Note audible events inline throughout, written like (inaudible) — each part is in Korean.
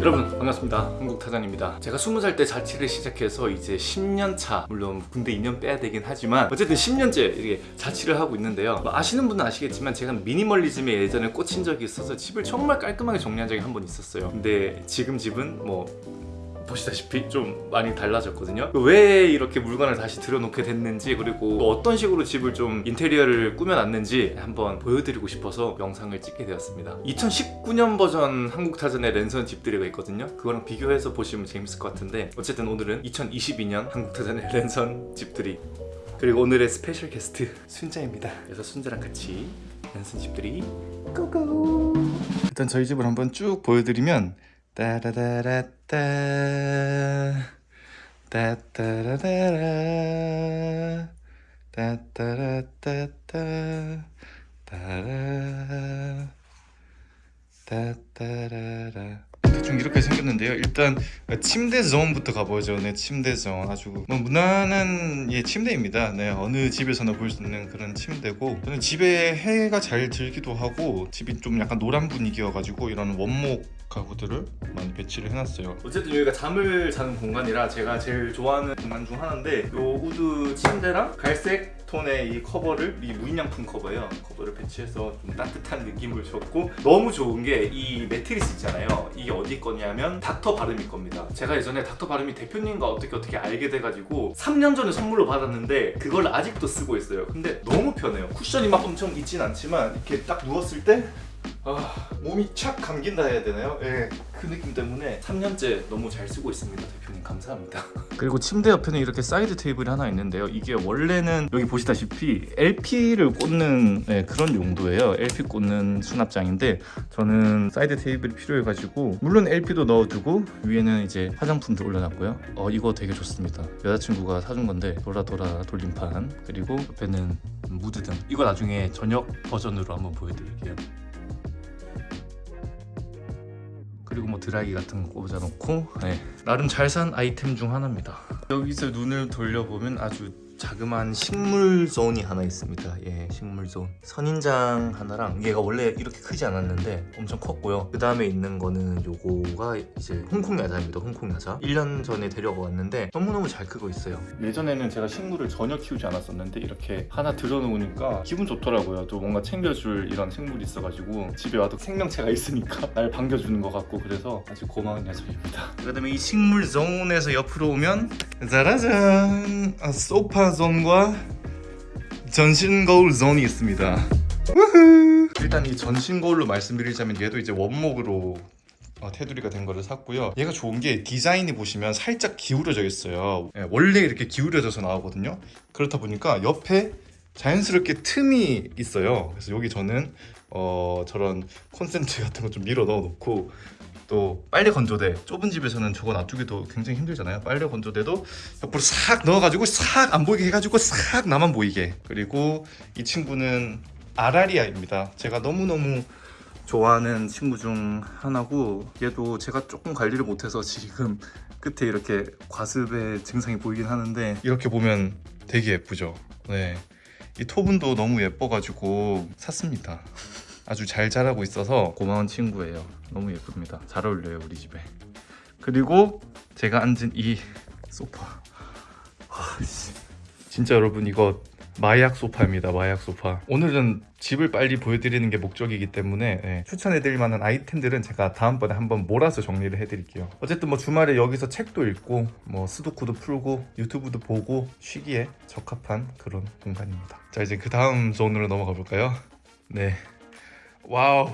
여러분 반갑습니다. 한국타잔입니다. 제가 20살 때 자취를 시작해서 이제 10년차 물론 군대 2년 빼야 되긴 하지만 어쨌든 10년째 이렇게 자취를 하고 있는데요. 뭐 아시는 분은 아시겠지만 제가 미니멀리즘에 예전에 꽂힌 적이 있어서 집을 정말 깔끔하게 정리한 적이 한 번 있었어요. 근데 지금 집은 뭐 보시다시피 좀 많이 달라졌거든요. 왜 이렇게 물건을 다시 들여놓게 됐는지 그리고 또 어떤 식으로 집을 좀 인테리어를 꾸며놨는지 한번 보여드리고 싶어서 영상을 찍게 되었습니다. 2019년 버전 한국타전의 랜선 집들이가 있거든요. 그거랑 비교해서 보시면 재밌을 것 같은데 어쨌든 오늘은 2022년 한국타전의 (laughs) 랜선 집들이 그리고 오늘의 special guest 순자입니다. 그래서 순자랑 같이 랜선 집들이 go go! 일단 저희 집을 한번 쭉 보여드리면 따라라라따. 따따라라라. 따따라따따. 따라 따따라라. 대충 이렇게 생겼는데요. 일단 침대 zone부터 가보죠. 네 침대 존 아주 뭐 무난한 예 침대입니다. 네 어느 집에서나 볼 수 있는 그런 침대고 저는 집에 해가 잘 들기도 하고 집이 좀 약간 노란 분위기여가지고 이런 원목 가구들을 많이 배치를 해놨어요. 어쨌든 여기가 잠을 자는 공간이라 제가 제일 좋아하는 공간 중 하나인데 요 wood 침대랑 갈색 톤의 이 커버를 이 무인양품 커버예요. 커버를 배치해서 좀 따뜻한 느낌을 줬고 너무 좋은 게 이 매트리스 있잖아요. 이게 어디 거냐면 닥터 바르미 겁니다. 제가 예전에 닥터 바르미 대표님과 어떻게 어떻게 알게 돼가지고 3년 전에 선물로 받았는데 그걸 아직도 쓰고 있어요. 근데 너무 편해요. 쿠션이 막 엄청 있진 않지만 이렇게 딱 누웠을 때 아, 몸이 착 감긴다 해야 되나요? 예, 그 느낌 때문에 3년째 너무 잘 쓰고 있습니다 대표님. 감사합니다. (laughs) 그리고 침대 옆에는 이렇게 사이드 테이블이 하나 있는데요. 이게 원래는 여기 보시다시피 LP를 꽂는 네, 그런 용도예요. LP 꽂는 수납장인데 저는 사이드 테이블이 필요해가지고 물론 LP도 넣어두고 위에는 이제 화장품도 올려놨고요. 어 이거 되게 좋습니다. 여자친구가 사준 건데 돌아돌아 돌림판 그리고 옆에는 무드등. 이거 나중에 저녁 버전으로 한번 보여드릴게요 그리고 뭐 드라이기 같은 거 꽂아놓고 네. 나름 잘 산 아이템 중 하나입니다 여기서 눈을 돌려보면 아주 자그마한 식물 zone이 하나 있습니다. 예 식물 존 선인장 하나랑 얘가 원래 이렇게 크지 않았는데 엄청 컸고요. 그 다음에 있는 거는 요거가 이제 홍콩 야자입니다 홍콩 야자. 1년 전에 데려가 왔는데 너무너무 잘 크고 있어요. 예전에는 제가 식물을 전혀 키우지 않았었는데 이렇게 하나 들여놓으니까 기분 좋더라고요. 또 뭔가 챙겨줄 이런 생물이 있어가지고 집에 와도 생명체가 있으니까 (laughs) 날 반겨주는 것 같고 그래서 아주 고마운 녀석입니다. 그 다음에 이 식물 zone에서 옆으로 오면 짜라잔! 아, 소파 zone과 전신 거울 zone이 있습니다. 우후. 일단 이 전신 거울로 말씀드리자면 얘도 이제 원목으로 어, 테두리가 된 거를 샀고요. 얘가 좋은 게 디자인이 보시면 살짝 기울어져 있어요. 예, 원래 이렇게 기울여져서 나오거든요. 그렇다 보니까 옆에 자연스럽게 틈이 있어요. 그래서 여기 저는 어, 저런 콘센트 같은 거 좀 밀어 넣어 놓고 또 빨래 건조대 좁은 집에서는 저거 놔두기도 굉장히 힘들잖아요. 빨래 건조대도 옆으로 싹 넣어가지고 싹 안 보이게 해가지고 싹 나만 보이게. 그리고 이 친구는 아라리아입니다. 제가 너무너무 좋아하는 친구 중 하나고 얘도 제가 조금 관리를 못해서 지금 끝에 이렇게 과습의 증상이 보이긴 하는데 이렇게 보면 되게 예쁘죠. 네. 이 토분도 너무 예뻐가지고 샀습니다 아주 잘 자라고 있어서 고마운 친구예요. 너무 예쁩니다. 잘 어울려요 우리 집에. 그리고 제가 앉은 이 소파. 와, 진짜 여러분 이거 마약 소파입니다 마약 소파. 오늘은 집을 빨리 보여드리는 게 목적이기 때문에 네, 추천해드릴 만한 아이템들은 제가 다음번에 한번 몰아서 정리를 해드릴게요. 어쨌든 뭐 주말에 여기서 책도 읽고 뭐 스도쿠도 풀고 유튜브도 보고 쉬기에 적합한 그런 공간입니다. 자 이제 그 다음 zone으로 넘어가 볼까요? 네 wow.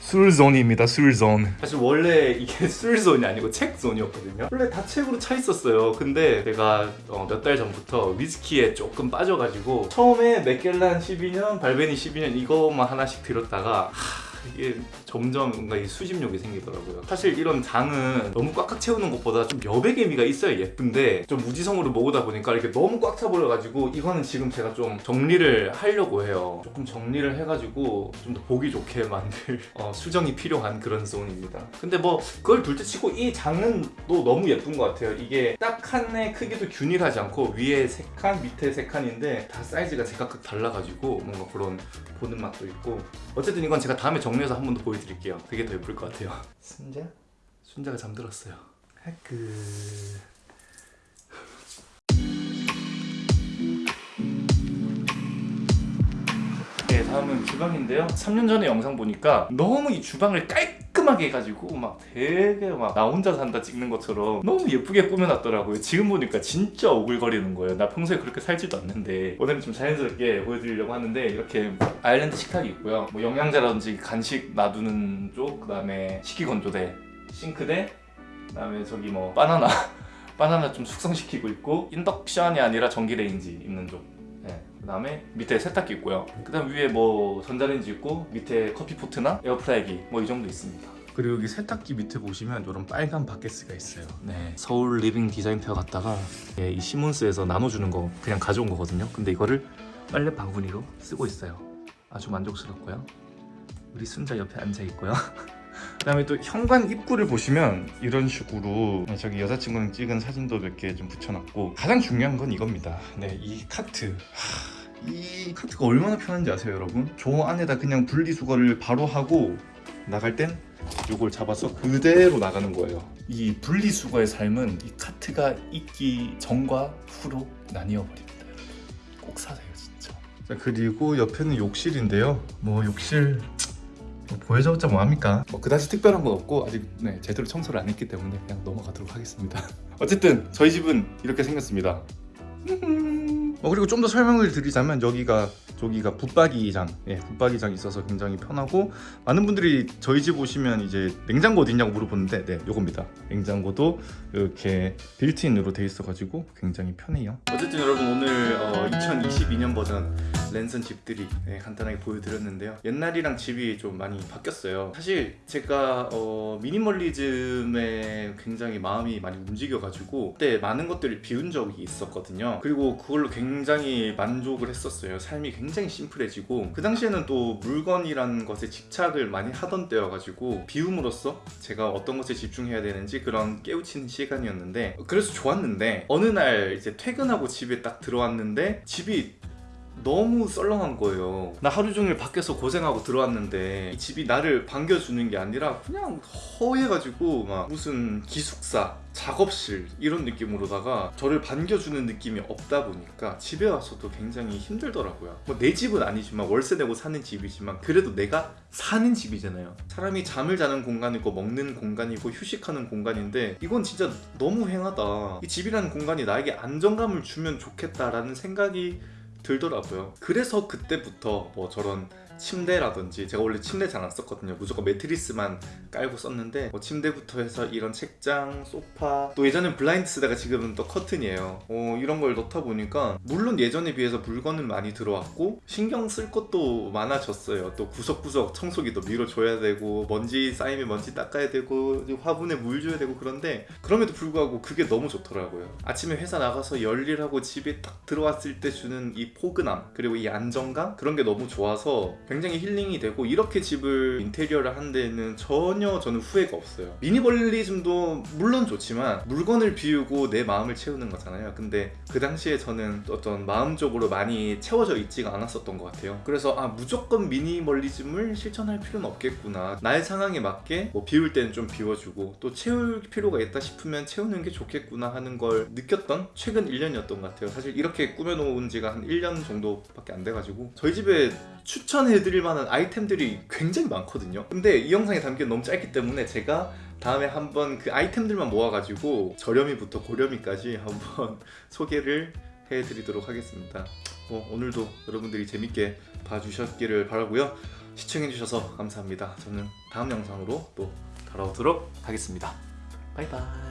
술zone입니다 술zone. 사실 원래 이게 (laughs) 술zone이 아니고 책zone이었거든요. 원래 다 책으로 차 있었어요. 근데 제가 어, 몇달 전부터 위스키에 조금 빠져가지고 처음에 맥캘란 12년 발베니 12년 이거만 하나씩 들었다가 하... 이게 점점 뭔가 이 수집욕이 생기더라고요. 사실 이런 장은 너무 꽉꽉 채우는 것보다 좀 여백의 미가 있어야 예쁜데 좀 무지성으로 모으다 보니까 이렇게 너무 꽉 차버려가지고 이거는 지금 제가 좀 정리를 하려고 해요. 조금 정리를 해가지고 좀 더 보기 좋게 만들 어, 수정이 필요한 그런 zone입니다. 근데 뭐 그걸 둘째 치고 이 장은 또 너무 예쁜 것 같아요. 이게 딱 칸의 크기도 균일하지 않고 위에 세칸 밑에 세 칸인데 다 사이즈가 제각각 달라가지고 뭔가 그런 보는 맛도 있고. 어쨌든 이건 제가 다음에 정리 해서 한 번 더 보여드릴게요 그게 더 예쁠 것 같아요 순자? 순자가 잠들었어요. 하크. 다음은 주방인데요. 3년 전에 영상 보니까 너무 이 주방을 깔끔하게 해가지고 막 되게 막 나 혼자 산다 찍는 것처럼 너무 예쁘게 꾸며놨더라고요. 지금 보니까 진짜 오글거리는 거예요. 나 평소에 그렇게 살지도 않는데 오늘은 좀 자연스럽게 보여드리려고 하는데 이렇게 아일랜드 식탁이 있고요. 뭐 영양제라든지 간식 놔두는 쪽, 그 다음에 식기건조대, 싱크대, 그 다음에 저기 뭐 바나나 (laughs) 바나나 좀 숙성시키고 있고 인덕션이 아니라 전기레인지 있는 쪽. 네. 그다음에 밑에 세탁기 있고요. 그다음 위에 뭐 전자레인지 있고 밑에 커피포트나 에어프라이기 뭐 이 정도 있습니다. 그리고 여기 세탁기 밑에 보시면 이런 빨간 바께쓰가 있어요. 네, 서울 리빙 디자인 페어 갔다가 예, 이 시몬스에서 나눠주는 거 그냥 가져온 거거든요. 근데 이거를 빨래 바구니로 쓰고 있어요. 아주 만족스럽고요. 우리 순자 옆에 앉아 있고요. (laughs) 그 다음에 또 현관 입구를 보시면 이런 식으로 저기 여자친구랑 찍은 사진도 몇 개 좀 붙여놨고 가장 중요한 건 이겁니다. 네, 이 카트. 하, 이 카트가 얼마나 편한지 아세요, 여러분? 저 안에다 그냥 분리수거를 바로 하고 나갈 땐 이걸 잡아서 그대로 나가는 거예요. 이 분리수거의 삶은 이 카트가 있기 전과 후로 나뉘어 버립니다. 꼭 사세요, 진짜. 자 그리고 옆에는 욕실인데요. 뭐 욕실 뭐 보여줘봤자 뭐합니까? 뭐 그다지 특별한 건 없고 아직 네, 제대로 청소를 안 했기 때문에 그냥 넘어가도록 하겠습니다. (laughs) 어쨌든 저희 집은 이렇게 생겼습니다. (laughs) 어, 그리고 좀 더 설명을 드리자면 여기가 저기가 붙박이장, 예, 붙박이장 있어서 굉장히 편하고 많은 분들이 저희 집 오시면 이제 냉장고 어디 있냐고 물어보는데 네, 요겁니다. 냉장고도 이렇게 빌트인으로 돼 있어 가지고 굉장히 편해요. 어쨌든 여러분 오늘 어, 2022년 버전 랜선 집들이 네, 간단하게 보여드렸는데요. 옛날이랑 집이 좀 많이 바뀌었어요. 사실 제가 어, 미니멀리즘에 굉장히 마음이 많이 움직여가지고 그때 많은 것들을 비운 적이 있었거든요. 그리고 그걸로 굉장히 만족을 했었어요. 삶이 굉장히 심플해지고 그 당시에는 또 물건이라는 것에 집착을 많이 하던 때여가지고 비움으로써 제가 어떤 것에 집중해야 되는지 그런 깨우치는 시간이었는데 그래서 좋았는데 어느 날 이제 퇴근하고 집에 딱 들어왔는데 집이 너무 썰렁한 거예요. 나 하루 종일 밖에서 고생하고 들어왔는데 이 집이 나를 반겨주는 게 아니라 그냥 허해가지고 막 무슨 기숙사, 작업실 이런 느낌으로다가 저를 반겨주는 느낌이 없다 보니까 집에 와서도 굉장히 힘들더라고요. 뭐 내 집은 아니지만 월세 내고 사는 집이지만 그래도 내가 사는 집이잖아요. 사람이 잠을 자는 공간이고 먹는 공간이고 휴식하는 공간인데 이건 진짜 너무 횡하다. 이 집이라는 공간이 나에게 안정감을 주면 좋겠다라는 생각이 들더라고요. 그래서 그때부터 뭐 저런 침대라든지 제가 원래 침대 잘 안 썼거든요. 무조건 매트리스만 깔고 썼는데 뭐 침대부터 해서 이런 책장, 소파 또 예전엔 블라인드 쓰다가 지금은 또 커튼이에요. 어, 이런 걸 넣다 보니까 물론 예전에 비해서 물건은 많이 들어왔고 신경 쓸 것도 많아졌어요. 또 구석구석 청소기도 밀어줘야 되고 먼지 쌓이면 먼지 닦아야 되고 화분에 물 줘야 되고 그런데 그럼에도 불구하고 그게 너무 좋더라고요. 아침에 회사 나가서 열일하고 집에 딱 들어왔을 때 주는 이 포근함 그리고 이 안정감 그런 게 너무 좋아서 굉장히 힐링이 되고 이렇게 집을 인테리어를 한 데는 전혀 저는 후회가 없어요. 미니멀리즘도 물론 좋지만 물건을 비우고 내 마음을 채우는 거잖아요. 근데 그 당시에 저는 어떤 마음적으로 많이 채워져 있지가 않았었던 것 같아요. 그래서 아 무조건 미니멀리즘을 실천할 필요는 없겠구나. 나의 상황에 맞게 뭐 비울 때는 좀 비워주고 또 채울 필요가 있다 싶으면 채우는 게 좋겠구나 하는 걸 느꼈던 최근 1년이었던 것 같아요. 사실 이렇게 꾸며놓은 지가 한 1년 정도밖에 안 돼가지고 저희 집에 추천해드릴 만한 아이템들이 굉장히 많거든요. 근데 이 영상에 담기는 너무 짧기 때문에 제가 다음에 한번 그 아이템들만 모아가지고 저렴이부터 고렴이까지 한번 (laughs) 소개를 해드리도록 하겠습니다. 뭐 오늘도 여러분들이 재밌게 봐주셨기를 바라고요. 시청해주셔서 감사합니다. 저는 다음 영상으로 또 돌아오도록 하겠습니다. 바이바이